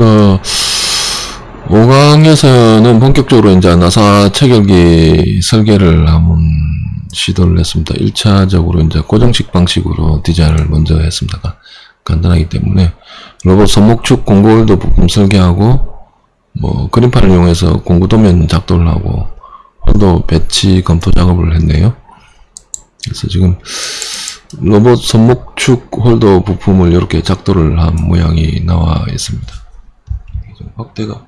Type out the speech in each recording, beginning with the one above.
어, 5강에서는 본격적으로 이제 나사 체결기 설계를 한번 시도를 했습니다. 1차적으로 이제 고정식 방식으로 디자인을 먼저 했습니다. 간단하기 때문에 로봇 손목축 공구홀더 부품 설계하고 뭐 그림판을 이용해서 공구 도면 작도를 하고 홀더 배치 검토 작업을 했네요. 그래서 지금 로봇 손목축 홀더 부품을 이렇게 작도를 한 모양이 나와 있습니다. 좀 확대가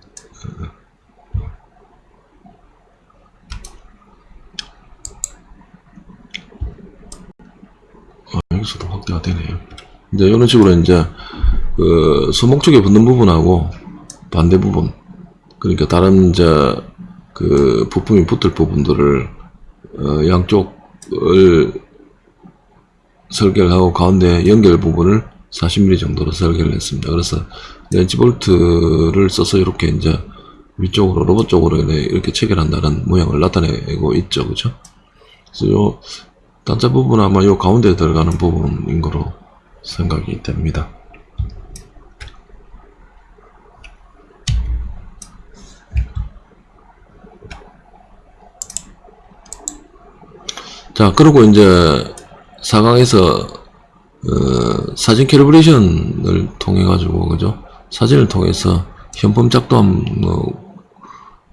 아, 여기서도 확대가 되네요. 이제 이런 식으로 이제 그 손목 쪽에 붙는 부분하고 반대 부분 그러니까 다른 이제 그 부품이 붙을 부분들을 어, 양쪽을 설계를 하고 가운데 연결 부분을 40mm 정도로 설계를 했습니다. 그래서 렌치 볼트를 써서 이렇게 이제 위쪽으로 로봇 쪽으로 이렇게 체결한다는 모양을 나타내고 있죠. 그죠? 그래서 요 단자 부분은 아마 요 가운데 들어가는 부분인 거로 생각이 됩니다. 자, 그리고 이제 4강에서 어, 사진 캘리브레이션을 통해 가지고 그죠? 사진을 통해서 현품 작도한 뭐,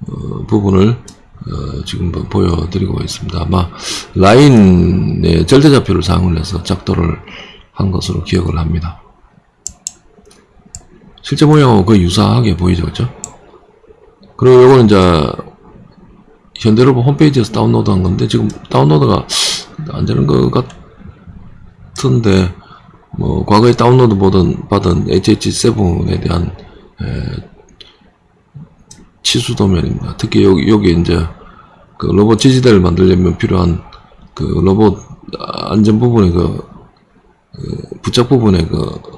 어, 부분을 어, 지금 뭐 보여드리고 있습니다. 아마 라인의 절대좌표를 사용을 해서 작도를 한 것으로 기억을 합니다. 실제 모양하고 거의 유사하게 보이죠 그죠? 그리고 요거는 이제 현대로봇 홈페이지에서 다운로드 한 건데 지금 다운로드가 안 되는 것 같, 같은데 뭐 과거에 다운로드 받은, 받은 HH7에 대한 에, 치수 도면입니다. 특히 여기 여기 이제 그 로봇 지지대를 만들려면 필요한 그 로봇 안전 부분의 그, 그 부착 부분의 그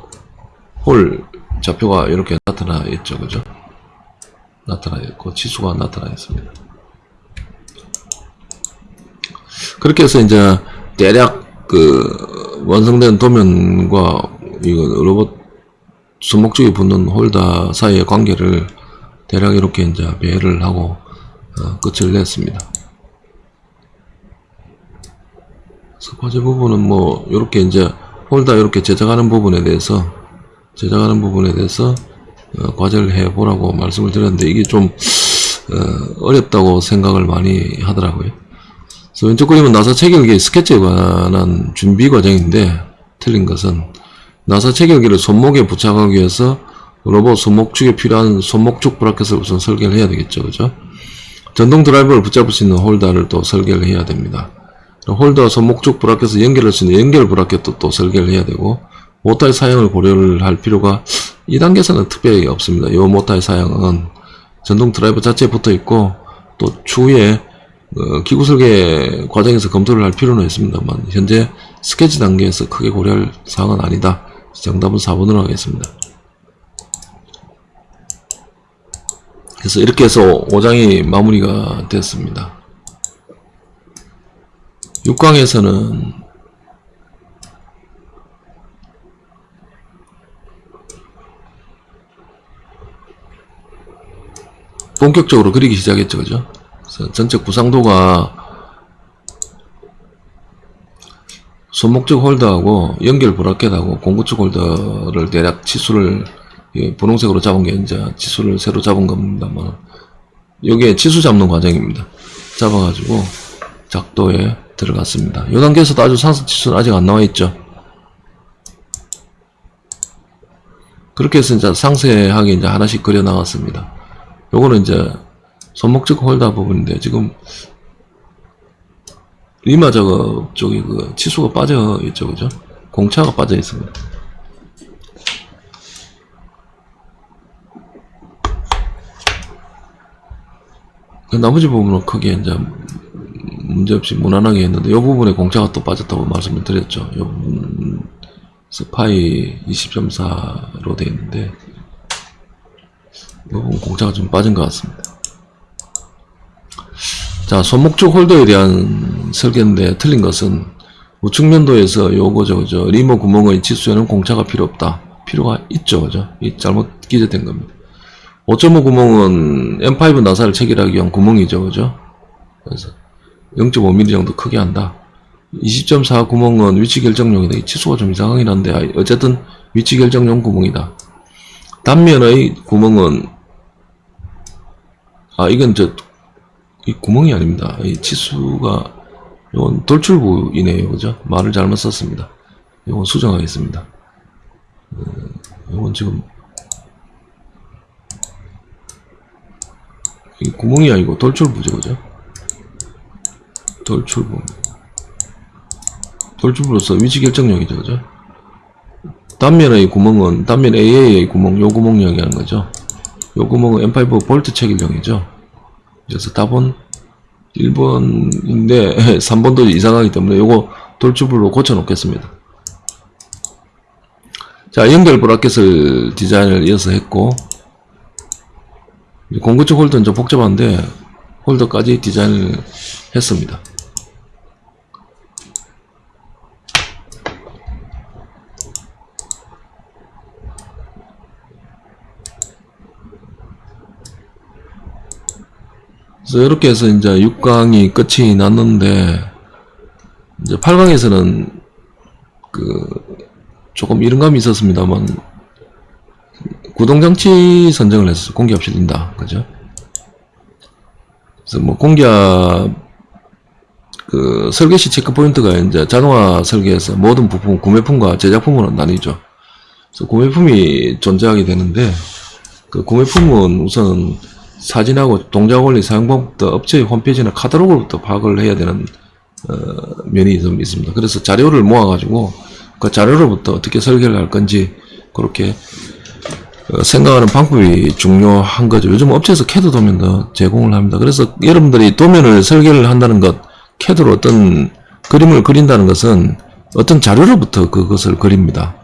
홀 좌표가 이렇게 나타나 있죠, 그죠? 나타나 있고 치수가 나타나 있습니다. 그렇게 해서 이제 대략 그 완성된 도면과 이거 로봇 손목 쪽에 붙는 홀더 사이의 관계를 대략 이렇게 이제 배치를 하고 어, 끝을 냈습니다. 숙제 부분은 뭐 이렇게 이제 홀더 이렇게 제작하는 부분에 대해서 제작하는 부분에 대해서 어, 과제를 해 보라고 말씀을 드렸는데 이게 좀 어, 어렵다고 생각을 많이 하더라고요. 그래서 왼쪽 그림은 나사 체결기 스케치에 관한 준비 과정인데 틀린 것은 나사 체결기를 손목에 부착하기 위해서 로봇 손목축에 필요한 손목축 bracket을 우선 설계를 해야 되겠죠. 그죠? 전동 드라이버를 붙잡을 수 있는 홀더를 또 설계를 해야 됩니다. 홀더 손목축 bracket을 연결할 수 있는 연결 bracket도 또 설계를 해야 되고 모터의 사용을 고려를 할 필요가 2단계에서는 특별히 없습니다. 이 모터의 사용은 전동 드라이버 자체에 붙어 있고 또 추후에 어, 기구 설계 과정에서 검토를 할 필요는 있습니다만 현재 스케치 단계에서 크게 고려할 사항은 아니다. 정답은 4번으로 하겠습니다. 그래서 이렇게 해서 5장이 마무리가 됐습니다. 6강에서는 본격적으로 그리기 시작했죠. 그죠? 전체 구상도가 손목적 홀더하고 연결 브라켓하고 공구축 홀더를 대략 치수를 예, 분홍색으로 잡은 게 이제 치수를 새로 잡은 겁니다만 여기에 치수 잡는 과정입니다. 잡아가지고 작도에 들어갔습니다. 이 단계에서도 아주 상승 치수는 아직 안 나와 있죠. 그렇게 해서 이제 상세하게 이제 하나씩 그려 나갔습니다. 요거는 이제 손목적 홀더 부분인데 지금 리마 작업 쪽이 그 치수가 빠져 있죠, 그죠? 공차가 빠져 있습니다. 그 나머지 부분은 크게 이제 문제없이 무난하게 했는데 이 부분에 공차가 또 빠졌다고 말씀을 드렸죠. 이 부분 스파이 20.4로 되어 있는데 이 부분 공차가 좀 빠진 것 같습니다. 자, 손목축 홀더에 대한 설계인데 틀린 것은 우측 면도에서 요거죠, 그죠? 리모 구멍의 치수에는 공차가 필요 없다. 필요가 있죠, 그죠? 이 잘못 기재된 겁니다. 5.5 구멍은 M5 나사를 체결하기 위한 구멍이죠. 그죠? 그래서 0.5mm 정도 크게 한다. 20.4 구멍은 위치 결정용이다. 이 치수가 좀 이상하긴 한데, 아, 어쨌든 위치 결정용 구멍이다. 단면의 구멍은, 아, 이건 저, 이 구멍이 아닙니다. 이 치수가, 이건 돌출부이네요. 그죠? 말을 잘못 썼습니다. 이건 수정하겠습니다. 음, 이건 지금, 이 구멍이 아니고 돌출부죠. 그죠? 돌출부. 돌출부로서 위치 결정력이죠. 그죠? 단면의 구멍은, 단면 AA의 구멍, 요 구멍 이야기하는 거죠. 요 구멍은 M5 볼트 체결용이죠. 그래서 답은 1번인데, 3번도 이상하기 때문에 요거 돌출부로 고쳐 놓겠습니다. 자, 연결 브라켓을 디자인을 이어서 했고, 공구축 홀더는 좀 복잡한데, 홀더까지 디자인을 했습니다. 그래서 이렇게 해서 이제 6강이 끝이 났는데, 이제 8강에서는 그, 조금 이른감이 있었습니다만, 구동장치 선정을 했어요. 공기압 실린다. 그죠? 그래서 뭐 공기압, 그 설계 시 체크 포인트가 이제 자동화 설계에서 모든 부품, 구매품과 제작품으로 나뉘죠. 그래서 구매품이 존재하게 되는데, 그 구매품은 우선 사진하고 동작 원리 사용 방법부터 업체의 홈페이지나 카탈로그부터 파악을 해야 되는 어, 면이 좀 있습니다. 그래서 자료를 모아가지고 그 자료로부터 어떻게 설계를 할 건지 그렇게 어, 생각하는 방법이 중요한 거죠. 요즘 업체에서 캐드 도면도 제공을 합니다. 그래서 여러분들이 도면을 설계를 한다는 것, 캐드로 어떤 그림을 그린다는 것은 어떤 자료로부터 그것을 그립니다.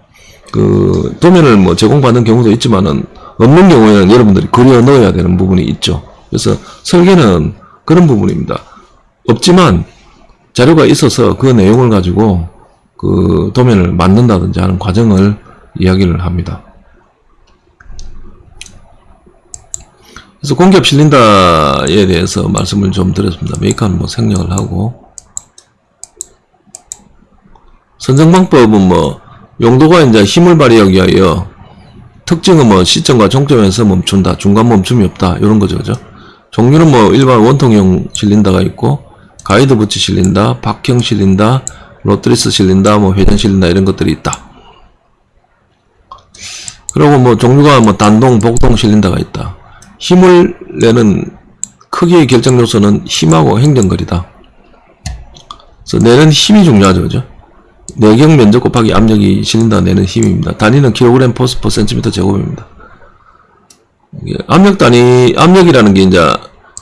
그 도면을 뭐 제공받는 경우도 있지만은 없는 경우에는 여러분들이 그려 넣어야 되는 부분이 있죠. 그래서 설계는 그런 부분입니다. 없지만 자료가 있어서 그 내용을 가지고 그 도면을 만든다든지 하는 과정을 이야기를 합니다. 그래서 공기압 실린다에 대해서 말씀을 좀 드렸습니다. 메이커는 뭐 생략을 하고 선정 방법은 뭐 용도가 이제 힘을 발휘하기 위하여 특징은 뭐 시점과 종점에서 멈춘다. 중간 멈춤이 없다. 이런 거죠. 그죠? 종류는 뭐 일반 원통형 실린다가 있고 가이드 부치 실린다, 박형 실린다, rodless 실린다, 뭐 회전 실린다 이런 것들이 있다. 그리고 뭐 종류가 뭐 단동, 복동 실린다가 있다. 힘을 내는 크기의 결정 요소는 힘하고 행정거리다. 그래서 내는 힘이 중요하죠. 그죠? 내경 면적 곱하기 압력이 실린다 내는 힘입니다. 단위는 킬로그램 force per 센티미터 제곱입니다. 압력 단위, 압력이라는 게 이제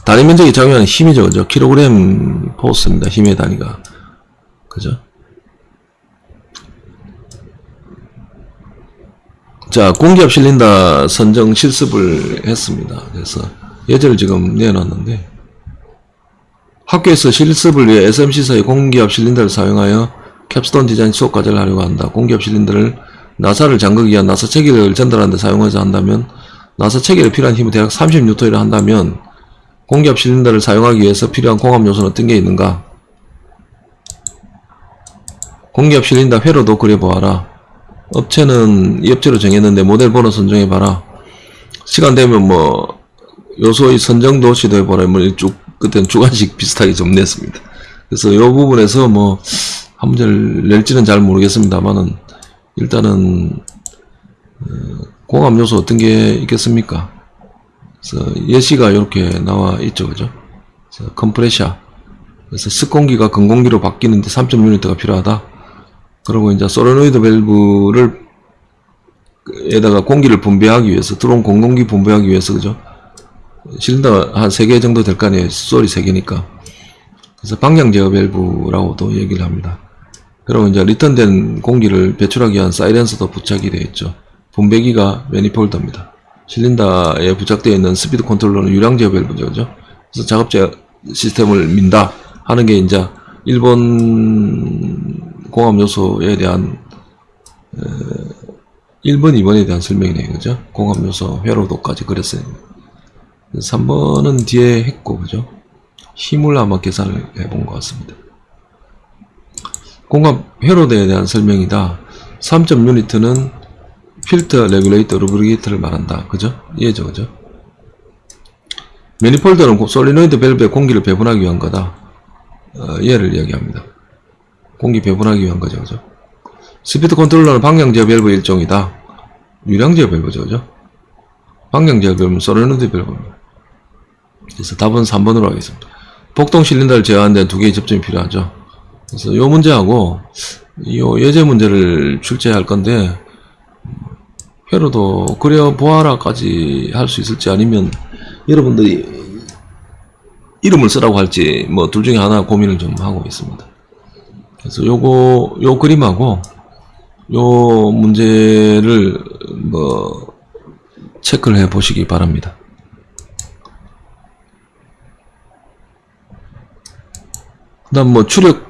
단위 면적이 작용하는 힘이죠. 그죠? 킬로그램 force입니다. 힘의 단위가. 그죠? 자, 공기압 실린다 선정 실습을 했습니다. 그래서 예제를 지금 내놨는데 학교에서 실습을 위해 SMC사의 공기압 실린더를 사용하여 캡스톤 디자인 수업 과제를 하려고 한다. 공기압 실린더를 나사를 잠그기 위한 나사 체계를 전달하는 데 사용해서 한다면 나사 체계에 필요한 힘은 대략 30N를 한다면 공기압 실린더를 사용하기 위해서 필요한 공압 요소는 어떤 게 있는가? 공기압 실린더 회로도 그려보아라. 업체는 이 업체로 정했는데 모델 번호 선정해봐라. 시간 되면 뭐 요소의 선정도 시도해보라. 뭐쭉 그때는 주관식 비슷하게 좀 냈습니다. 그래서 이 부분에서 뭐 한 문제를 낼지는 잘 모르겠습니다만은 일단은 어, 공압 요소 어떤 게 있겠습니까? 그래서 예시가 이렇게 나와 있죠, 그죠? 그래서 컴프레셔. 그래서 습공기가 근공기로 바뀌는데 3.6L가 필요하다. 그리고 이제 소레노이드 밸브를 에다가 공기를 분배하기 위해서 들어온 공공기 분배하기 위해서 그죠? 실린더가 한 3개 정도 될 거 아니에요. sol이 3개니까. 그래서 방향 제어 밸브라고도 얘기를 합니다. 그리고 이제 리턴된 공기를 배출하기 위한 silencer도 부착이 되어 있죠. 분배기가 manifold입니다. 실린더에 부착되어 있는 speed controller는 유량 제어 밸브죠. 그래서 작업 제 시스템을 민다 하는 게 이제 일본 공압 요소에 대한 1번, 2번에 대한 설명이네요. 그죠? 공압 요소 회로도까지 그렸어요. 3번은 뒤에 했고, 그죠? 힘을 아마 계산을 해본 것 같습니다. 공압 회로도에 대한 설명이다. 3점 유니트는 필터 regulator lubricator를 말한다. 그죠? 이해죠, 그죠? manifold는 고- 솔리노이드 밸브에 공기를 배분하기 위한 거다. 어, 얘를 이야기합니다. 공기 배분하기 위한 거죠, 그죠? speed controller는 방향제어 밸브 일종이다. 유량제어 밸브죠, 그죠? 방향제어 밸브는 솔리노이드 밸브입니다. 그래서 답은 3번으로 하겠습니다. 복동 실린더를 제어하는 데는 두 개의 접점이 필요하죠. 그래서 이 문제하고 이 예제 문제를 출제할 건데 회로도 그려 보아라까지 할 수 있을지 아니면 여러분들이 이름을 쓰라고 할지 뭐 둘 중에 하나 고민을 좀 하고 있습니다. 그래서 요거 요 그림하고 요 문제를 뭐 체크를 해 보시기 바랍니다. 그다음 뭐 추력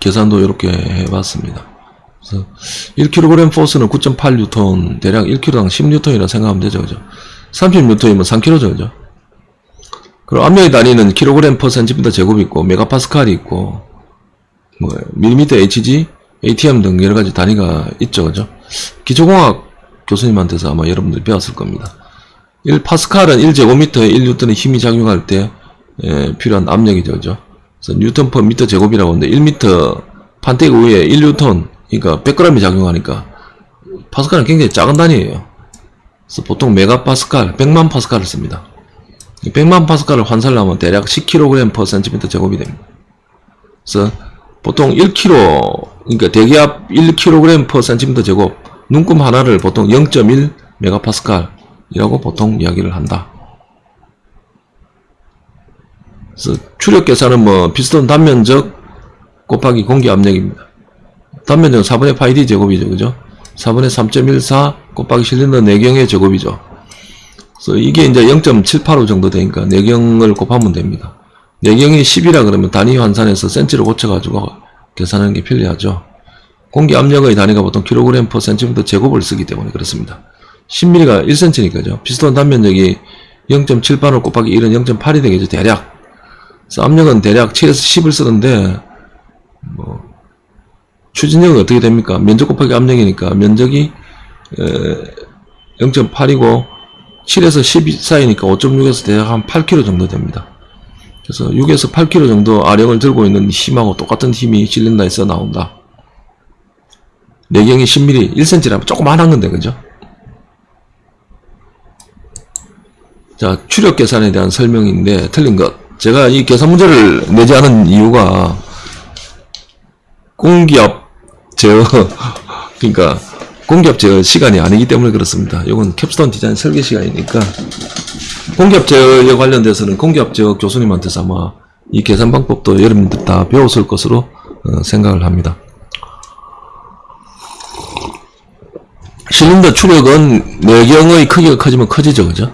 계산도 이렇게 해봤습니다. 그래서 1kg 포스는 9.8뉴턴, 대략 1kg당 10뉴턴이라 생각하면 되죠, 그죠? 30뉴턴이면 3kg죠, 그죠? 그리고 압력의 단위는 kg per cm 제곱이 있고, 메가파스칼이 있고, 뭐, 밀리미터 HG, ATM 등 여러 가지 단위가 있죠, 그죠? 기초공학 교수님한테서 아마 여러분들이 배웠을 겁니다. 1파스칼은 1제곱미터에 1뉴턴의 힘이 작용할 때 에, 필요한 압력이죠, 그죠? 그래서 뉴턴 per 미터 제곱이라고 하는데 1미터 판때기 위에 1뉴턴 그러니까 100g이 작용하니까 파스칼은 굉장히 작은 단위예요. 그래서 보통 메가파스칼 100만 파스칼을 씁니다. 이 100만 파스칼을 환산하면 대략 10kg per cm 제곱이 됩니다. 그래서 보통 1kg 그러니까 대기압 1kg per cm 제곱 눈금 하나를 보통 0.1 메가파스칼이라고 보통 이야기를 한다. 그래서 추력 계산은 뭐 피스톤 단면적 곱하기 공기 압력입니다. 단면적은 4분의 파이 d 제곱이죠. 그죠? 4분의 3.14 곱하기 실린더 내경의 제곱이죠. 그래서 이게 이제 0.785 정도 되니까 내경을 곱하면 됩니다. 내경이 10이라 그러면 단위 환산해서 센치로 고쳐가지고 계산하는 게 편리하죠. 공기 압력의 단위가 보통 kg per cm 제곱을 쓰기 때문에 그렇습니다. 10mm가 1cm니까죠. 피스톤 단면적이 0.785 곱하기 1은 0.8이 되겠죠. 대략. 압력은 대략 7에서 10을 쓰는데 뭐 추진력은 어떻게 됩니까? 면적 곱하기 압력이니까 면적이 0.8이고 7에서 10 사이니까 5.6에서 대략 한 8kg 정도 됩니다. 그래서 6에서 8kg 정도 아령을 들고 있는 힘하고 똑같은 힘이 실린더에서 나온다. 내경이 10mm, 1cm라면 조그만한 건데, 그죠? 자, 추력 계산에 대한 설명인데, 틀린 것. 제가 이 계산 문제를 내지 않은 이유가, 공기압 제어, 그러니까, 공기압 제어 시간이 아니기 때문에 그렇습니다. 이건 캡스톤 디자인 설계 시간이니까, 공기압 제어에 관련돼서는 공기압 제어 교수님한테서 아마 이 계산 방법도 여러분들 다 배웠을 것으로 어, 생각을 합니다. 실린더 추력은 내경의 크기가 커지면 커지죠, 그죠?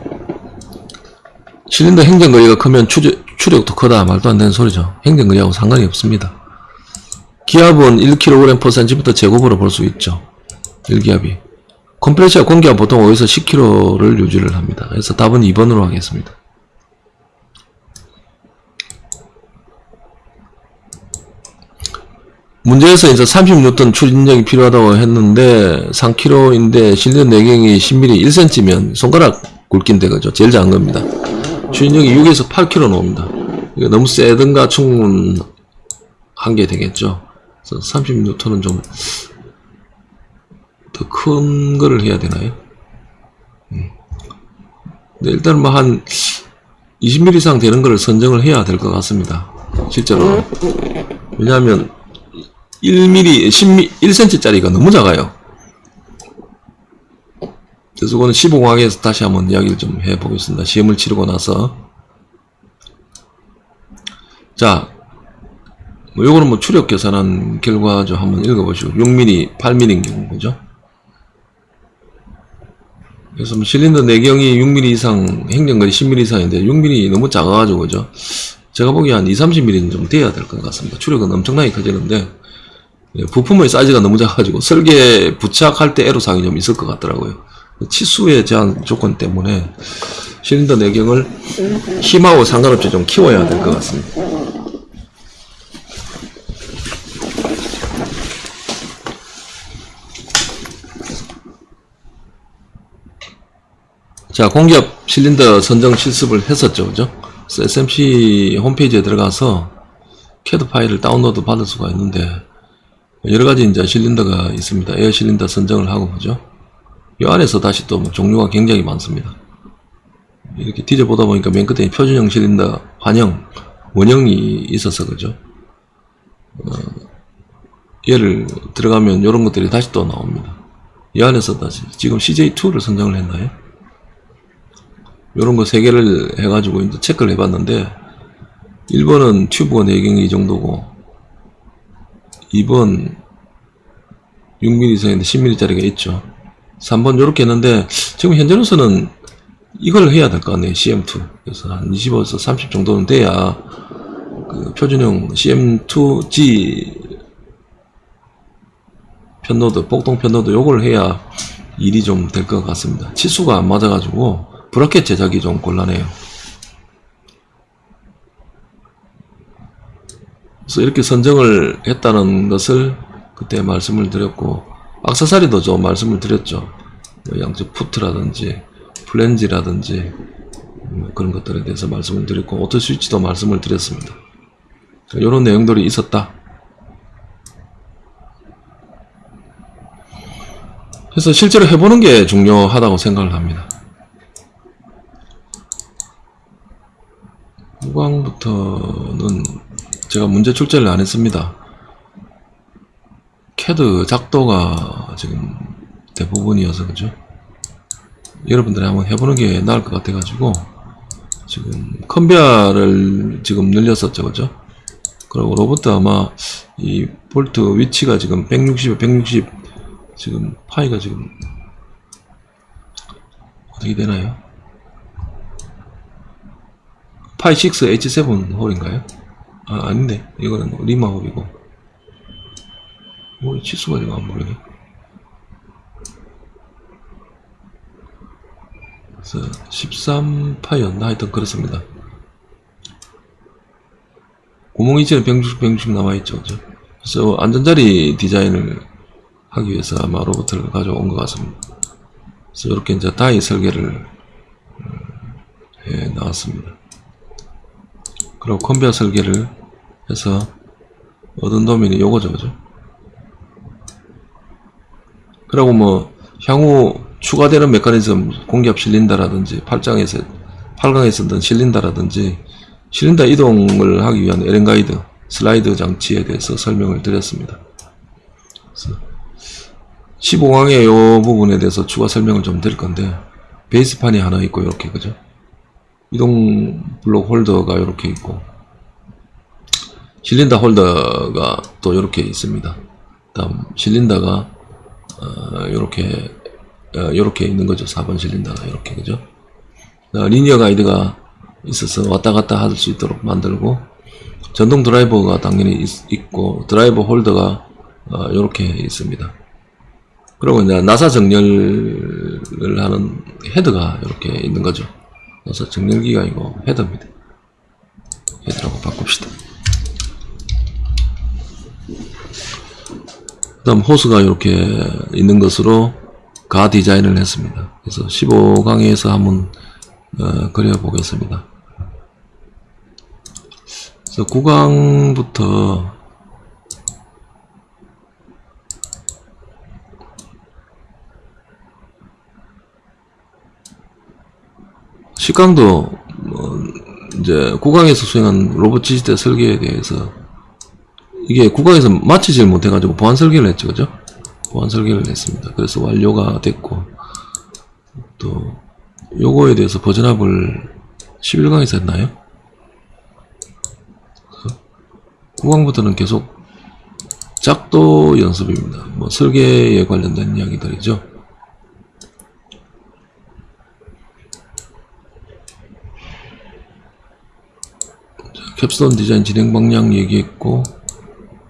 실린더 행정 거리가 크면 추적, 추력도 크다 말도 안 되는 소리죠. 행정거리하고 상관이 없습니다. 기압은 1kg per cm 제곱으로 볼 수 있죠. 1기압이. 컴프레셔 공기압 보통 5에서 10kg를 유지를 합니다. 그래서 답은 2번으로 하겠습니다. 문제에서 이제 30N 추진력이 필요하다고 했는데 3kg인데 실린 내경이 10mm 1cm면 손가락 굵기인데 그죠? 제일 작은 겁니다. 추진력이 6에서 8kg 나옵니다. 이거 너무 세든가 충분한 게 되겠죠. 그래서 30N은 좀 더 큰 거를 해야 되나요? 음. 네, 일단 뭐 한 20mm 이상 되는 거를 선정을 해야 될 것 같습니다. 실제로. 왜냐하면 1mm, 10mm, 1cm짜리가 너무 작아요. 그래서 그거는 15공학에서 다시 한번 이야기를 좀 해보겠습니다. 시험을 치르고 나서. 자, 뭐 요거는 뭐 추력 계산한 결과 좀 한번 읽어보시고 6mm, 8mm인 경우 그죠? 그래서 뭐 실린더 내경이 6mm 이상, 행정거리 10mm 이상인데 6mm 너무 작아가지고 그죠? 제가 보기에 한 2, 30mm는 좀 돼야 될 것 같습니다. 추력은 엄청나게 커지는데 예, 부품의 사이즈가 너무 작아가지고 설계 부착할 때 애로사항이 좀 있을 것 같더라고요. 치수의 제한 조건 때문에 실린더 내경을 힘하고 상관없이 좀 키워야 될 것 같습니다. 자, 공기압 실린더 선정 실습을 했었죠. 그죠? SMC 홈페이지에 들어가서 캐드 파일을 다운로드 받을 수가 있는데 여러 가지 이제 실린더가 있습니다. 에어 실린더 선정을 하고 그죠? 이 안에서 다시 또 뭐 종류가 굉장히 많습니다. 이렇게 뒤져보다 보니까 맨 끝에 표준형 실린더 환영, 원형이 있어서 그죠? 어, 얘를 들어가면 이런 것들이 다시 또 나옵니다. 이 안에서 다시 지금 CJ2를 선정을 했나요? 이런 거세 개를 해가지고 이제 체크를 해봤는데 1번은 튜브가 내경이 이 정도고 2번 6mm 이상인데 10mm짜리가 있죠 3번 이렇게 했는데 지금 현재로서는 이걸 해야 될 것 같네요 CM2 그래서 한 25에서 30 정도는 돼야 그 표준형 CM2G 편로드 복동 편로드 요걸 해야 일이 좀 될 것 같습니다 치수가 안 맞아가지고 bracket 제작이 좀 곤란해요. 그래서 이렇게 선정을 했다는 것을 그때 말씀을 드렸고 악세사리도 좀 말씀을 드렸죠. 뭐 양쪽 foot라든지 플랜지라든지 뭐 그런 것들에 대해서 말씀을 드렸고 auto 스위치도 말씀을 드렸습니다. 이런 내용들이 있었다. 그래서 실제로 해보는 게 중요하다고 생각을 합니다. 후광부터는 제가 문제 출제를 안 했습니다. 캐드 작도가 지금 대부분이어서 그죠? 여러분들이 한번 해보는 게 나을 것 같아 가지고 지금 컨베어를 지금 늘렸었죠 그죠? 그리고 로봇도 아마 이 볼트 위치가 지금 160에 160 지금 파이가 지금 어떻게 되나요? 파이 6 H7 홀인가요? 아 아닌데 이거는 리마 홀이고 뭐 치수가 지금 안 보이네 그래서 13파이였나? 하여튼 그렇습니다. 구멍 이치는 160, 160 남아있죠. 그죠? 그래서 안전자리 디자인을 하기 위해서 아마 로봇을 가져온 것 같습니다. 그래서 이렇게 이제 다이 설계를 해 나왔습니다. 그리고 컨베어 설계를 해서 얻은 도면이 요거죠. 그죠 그리고 뭐 향후 추가되는 메커니즘 공기압 실린다라든지 8장에서 8강에 쓰던 실린다라든지 실린다 이동을 하기 위한 에렌 가이드 슬라이드 장치에 대해서 설명을 드렸습니다. 그래서 15강의 요 부분에 대해서 추가 설명을 좀 드릴 건데 베이스판이 하나 있고 이렇게 그죠? 이동 블록 홀더가 이렇게 있고 실린더 홀더가 또 이렇게 있습니다. 다음 실린더가 어, 이렇게 어, 이렇게 있는 거죠. 4번 실린더가 이렇게 그죠? 어, 리니어 가이드가 있어서 왔다 갔다 할 수 있도록 만들고 전동 드라이버가 당연히 있, 고 드라이버 홀더가 어, 이렇게 있습니다. 그리고 이제 나사 정렬을 하는 헤드가 이렇게 있는 거죠. 그래서 정렬기가 이거 헤더입니다. 헤더라고 바꿉시다. 그 다음 호스가 이렇게 있는 것으로 가 디자인을 했습니다. 그래서 15강에서 한번 어, 그려보겠습니다. 그래서 9강부터 식강도 뭐 이제 구강에서 수행한 로봇 지지대 설계에 대해서 이게 구강에서 마치질 못해가지고 보안 설계를 했죠, 그죠? 보안 설계를 했습니다. 그래서 완료가 됐고 또 요거에 대해서 버전업을 11강에서 했나요? 구강부터는 계속 작도 연습입니다. 뭐 설계에 관련된 이야기들이죠. capstone 디자인 진행 방향 얘기했고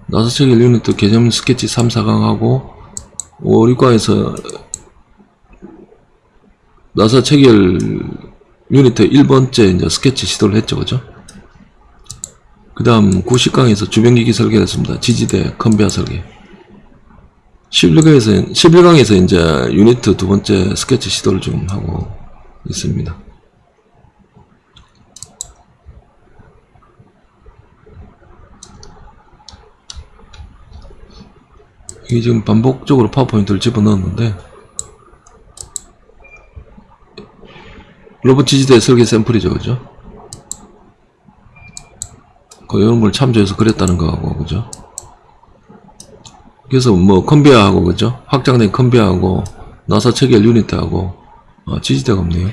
나사 체결 유니트 개념 스케치 3, 4강 하고 5, 6강에서 나사 체결 유니트 1번째 이제 스케치 시도를 했죠. 그죠? 그 다음 9, 10강에서 주변기기 설계를 했습니다. 지지대 컨베어 설계. 11강에서, 11강에서 이제 유니트 두 번째 스케치 시도를 좀 하고 있습니다. 이게 지금 반복적으로 파워포인트를 집어넣었는데 로봇 지지대 설계 샘플이죠 그죠? 그 이런 걸 참조해서 그랬다는 거하고 그죠? 그래서 뭐 컨베어하고 그죠? 확장된 컨베어하고 나사 체결 유니트하고 아, 지지대가 없네요.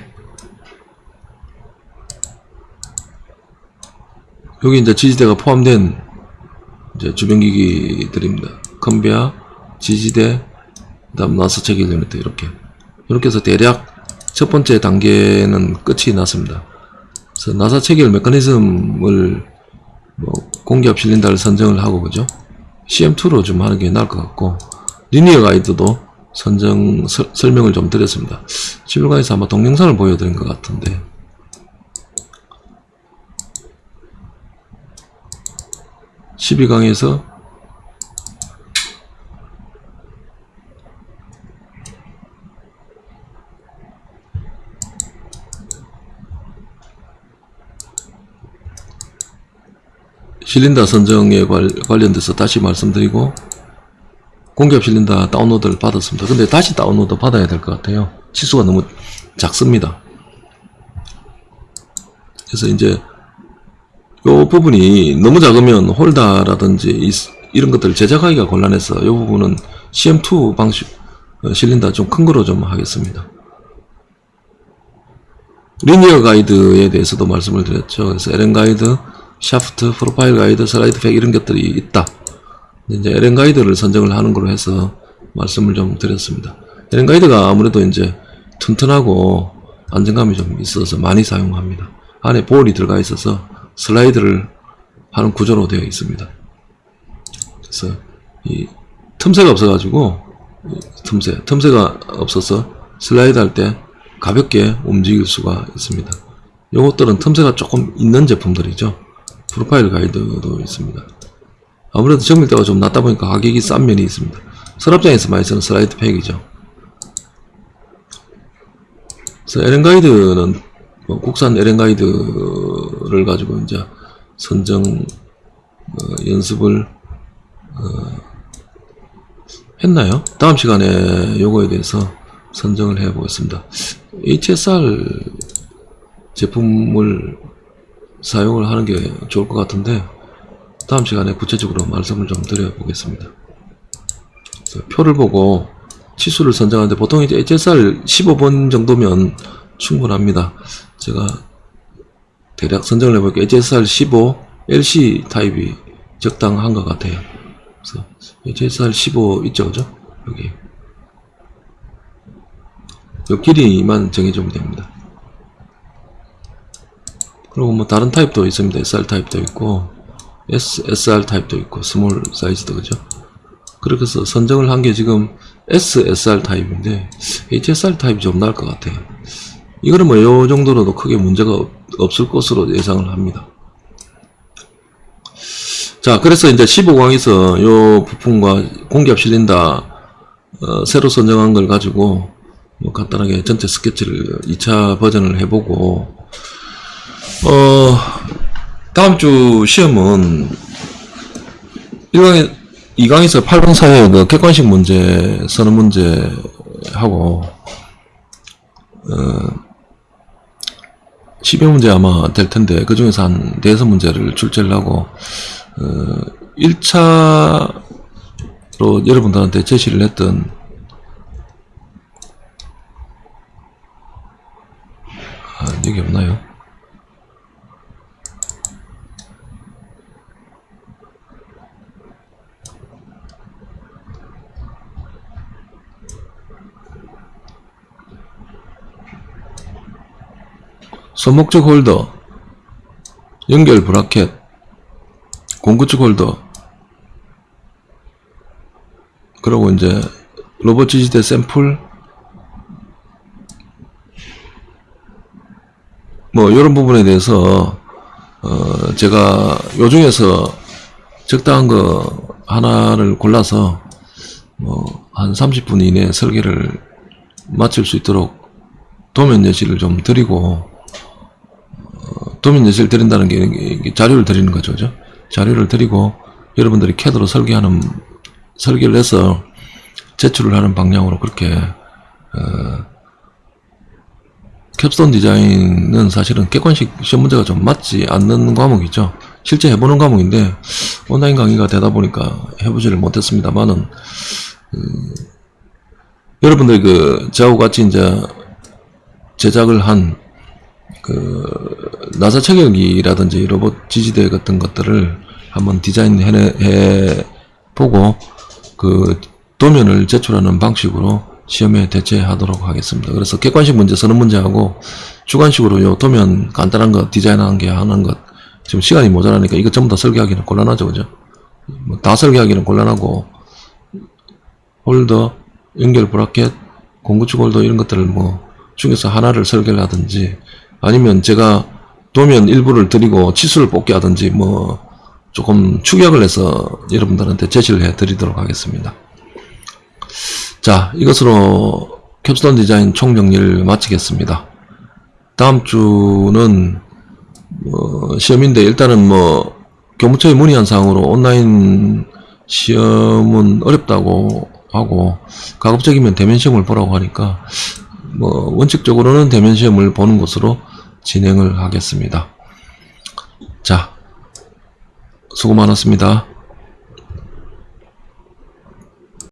여기 이제 지지대가 포함된 이제 주변기기들입니다. 컨베어 지지대 그 다음 나사 체결 유니트 이렇게 이렇게 해서 대략 첫 번째 단계는 끝이 났습니다. 그래서 나사 체결 메커니즘을 뭐 공기압 실린더를 선정을 하고 그죠? CM2로 좀 하는 게 나을 것 같고 리니어 가이드도 선정 서, 설명을 좀 드렸습니다. 11강에서 아마 동영상을 보여드린 것 같은데 십이 강에서 실린더 선정에 관, 관련돼서 다시 말씀드리고 공기압 실린더 다운로드를 받았습니다. 근데 다시 다운로드 받아야 될 것 같아요. 치수가 너무 작습니다. 그래서 이제 요 부분이 너무 작으면 홀다라든지 이, 이런 것들을 제작하기가 곤란해서 이 부분은 CM2 방식 어, 실린더 좀 큰 거로 좀 하겠습니다. linear 가이드에 대해서도 말씀을 드렸죠. 그래서 LN 가이드, 샤프트, 프로파일 가이드, 슬라이드 팩 이런 것들이 있다. 이제 LN 가이드를 선정을 하는 걸로 해서 말씀을 좀 드렸습니다. LN 가이드가 아무래도 이제 튼튼하고 안정감이 좀 있어서 많이 사용합니다. 안에 볼이 들어가 있어서 슬라이드를 하는 구조로 되어 있습니다. 그래서 이 틈새가 없어가지고 틈새, 틈새가 없어서 슬라이드 할 때 가볍게 움직일 수가 있습니다. 요것들은 틈새가 조금 있는 제품들이죠. 프로파일 가이드도 있습니다. 아무래도 정밀도가 좀 낮다 보니까 가격이 싼 면이 있습니다. 서랍장에서 많이 쓰는 슬라이드 팩이죠. 그래서 LN 가이드는 뭐 국산 LN 가이드를 가지고 이제 선정 어, 연습을 어, 했나요? 다음 시간에 요거에 대해서 선정을 해 보겠습니다. HSR 제품을 사용을 하는 게 좋을 것 같은데 다음 시간에 구체적으로 말씀을 좀 드려 보겠습니다. 표를 보고 치수를 선정하는데 보통 이제 HSR 15번 정도면 충분합니다. 제가 대략 선정을 해볼게요. HSR 15 LC 타입이 적당한 것 같아요. 그래서 HSR 15 있죠, 그죠? 여기. 요 길이만 정해주면 됩니다. 그리고 뭐 다른 타입도 있습니다. SR 타입도 있고 S, SR 타입도 있고 스몰 사이즈도 그죠? 그렇게 해서 선정을 한 게 지금 SSR 타입인데 HSR 타입이 좀 나을 것 같아요. 이거는 뭐요 정도로도 크게 문제가 없, 없을 것으로 예상을 합니다. 자, 그래서 이제 15강에서 요 부품과 공기압 실린더 어, 새로 선정한 걸 가지고 뭐 간단하게 전체 스케치를 2차 버전을 해보고 어 다음 주 시험은 1강에 2강에서 8강 사이에 그 객관식 문제 선언 문제 하고 어 10여 문제 아마 될 텐데 그 중에서 한 대여섯 문제를 출제를 하고 어 1차로 여러분들한테 제시를 했던 아, 여기 없나요? 소목적 홀더, 연결 bracket, 공구축 홀더, 그리고 이제 로봇 지지대 샘플, 뭐 이런 부분에 대해서 어 제가 요 중에서 적당한 거 하나를 골라서 뭐 한 30분 이내에 설계를 마칠 수 있도록 도면 예시를 좀 드리고 어, 도면 예시를 드린다는 게 자료를 드리는 거죠, 그죠? 자료를 드리고 여러분들이 캐드로 설계하는 설계를 해서 제출을 하는 방향으로 그렇게 어, 캡스톤 디자인은 사실은 객관식 시험 문제가 좀 맞지 않는 과목이죠. 실제 해보는 과목인데 온라인 강의가 되다 보니까 해보지를 못했습니다만은 음, 여러분들 그 저하고 같이 이제 제작을 한 그 나사 체결기라든지 로봇 지지대 같은 것들을 한번 디자인해 해 보고 그 도면을 제출하는 방식으로 시험에 대체하도록 하겠습니다. 그래서 객관식 문제 서는 문제하고 주관식으로 요 도면 간단한 거 디자인하는 게 하는 것 지금 시간이 모자라니까 이거 전부 다 설계하기는 곤란하죠, 그죠? 뭐 다 설계하기는 곤란하고 홀더, 연결 bracket, 공구축 홀더 이런 것들을 뭐 중에서 하나를 설계를 하든지 아니면 제가 도면 일부를 드리고 치수를 뽑게 하든지 뭐 조금 축약을 해서 여러분들한테 제시를 해 드리도록 하겠습니다. 자, 이것으로 캡스톤 디자인 총정리를 마치겠습니다. 다음 주는 뭐 시험인데 일단은 뭐 교무처에 문의한 사항으로 온라인 시험은 어렵다고 하고 가급적이면 대면 시험을 보라고 하니까 뭐 원칙적으로는 대면 시험을 보는 것으로 진행을 하겠습니다. 자, 수고 많았습니다.